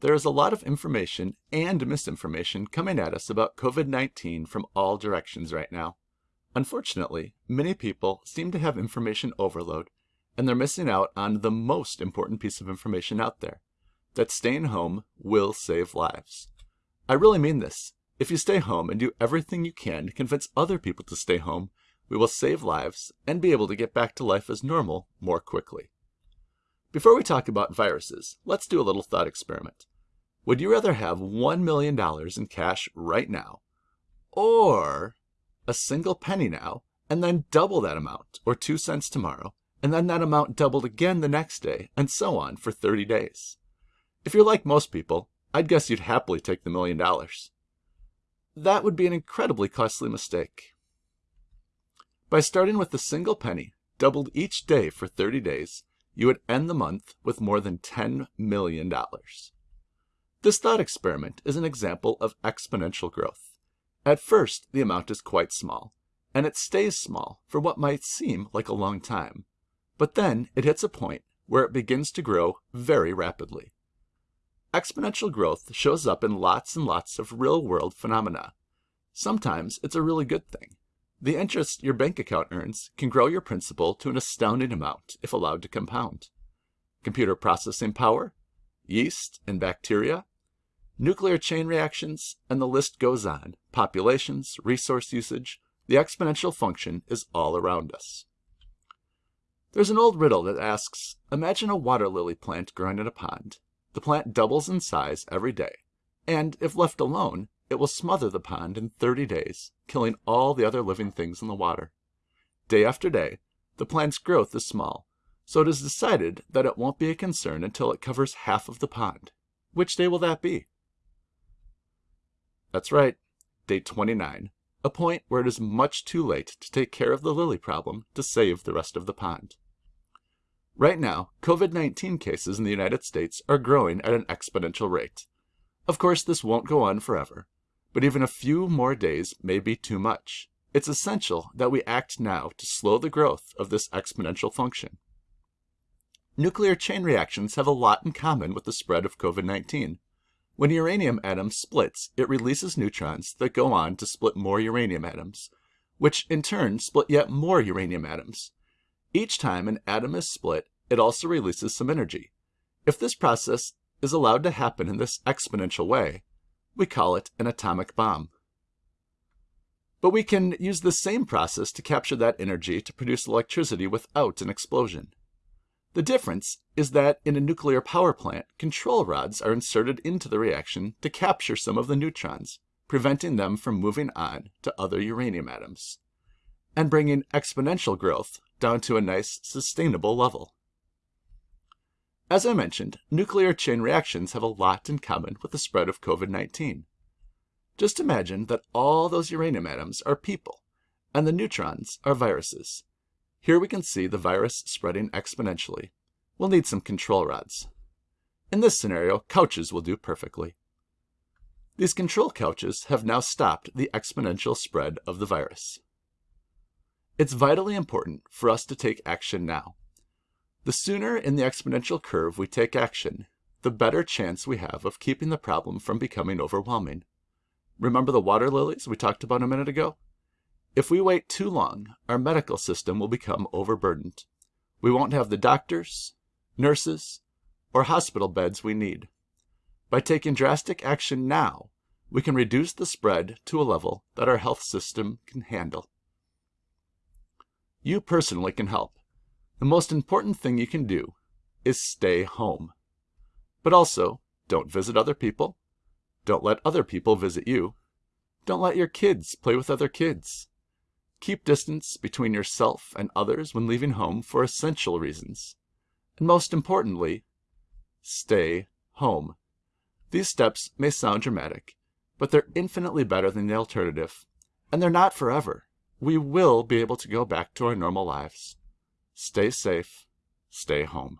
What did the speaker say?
There is a lot of information and misinformation coming at us about COVID-19 from all directions right now. Unfortunately, many people seem to have information overload and they're missing out on the most important piece of information out there, that staying home will save lives. I really mean this. If you stay home and do everything you can to convince other people to stay home, we will save lives and be able to get back to life as normal more quickly. Before we talk about viruses, let's do a little thought experiment. Would you rather have $1 million in cash right now, or a single penny now, and then double that amount, or 2 cents tomorrow, and then that amount doubled again the next day, and so on for 30 days? If you're like most people, I'd guess you'd happily take the million dollars. That would be an incredibly costly mistake. By starting with a single penny, doubled each day for 30 days, you would end the month with more than $10 million. This thought experiment is an example of exponential growth. At first, the amount is quite small, and it stays small for what might seem like a long time. But then it hits a point where it begins to grow very rapidly. Exponential growth shows up in lots and lots of real-world phenomena. Sometimes it's a really good thing. The interest your bank account earns can grow your principal to an astounding amount if allowed to compound. Computer processing power, yeast and bacteria, nuclear chain reactions, and the list goes on. Populations, resource usage, the exponential function is all around us. There's an old riddle that asks, imagine a water lily plant growing in a pond. The plant doubles in size every day, and if left alone, it will smother the pond in 30 days, killing all the other living things in the water. Day after day, the plant's growth is small, so it is decided that it won't be a concern until it covers half of the pond. Which day will that be? That's right, day 29, a point where it is much too late to take care of the lily problem to save the rest of the pond. Right now, COVID-19 cases in the United States are growing at an exponential rate. Of course, this won't go on forever, but even a few more days may be too much. It's essential that we act now to slow the growth of this exponential function. Nuclear chain reactions have a lot in common with the spread of COVID-19. When a uranium atom splits, it releases neutrons that go on to split more uranium atoms, which in turn split yet more uranium atoms. Each time an atom is split, it also releases some energy. If this process is allowed to happen in this exponential way, we call it an atomic bomb. But we can use the same process to capture that energy to produce electricity without an explosion. The difference is that in a nuclear power plant, control rods are inserted into the reaction to capture some of the neutrons, preventing them from moving on to other uranium atoms, and bringing exponential growth down to a nice, sustainable level. As I mentioned, nuclear chain reactions have a lot in common with the spread of COVID-19. Just imagine that all those uranium atoms are people, and the neutrons are viruses. Here we can see the virus spreading exponentially. We'll need some control rods. In this scenario, couches will do perfectly. These control couches have now stopped the exponential spread of the virus. It's vitally important for us to take action now. The sooner in the exponential curve we take action, the better chance we have of keeping the problem from becoming overwhelming. Remember the water lilies we talked about a minute ago? If we wait too long, our medical system will become overburdened. We won't have the doctors, nurses, or hospital beds we need. By taking drastic action now, we can reduce the spread to a level that our health system can handle. You personally can help. The most important thing you can do is stay home. But also, don't visit other people. Don't let other people visit you. Don't let your kids play with other kids. Keep distance between yourself and others when leaving home for essential reasons. And most importantly, stay home. These steps may sound dramatic, but they're infinitely better than the alternative. And they're not forever. We will be able to go back to our normal lives. Stay safe. Stay home.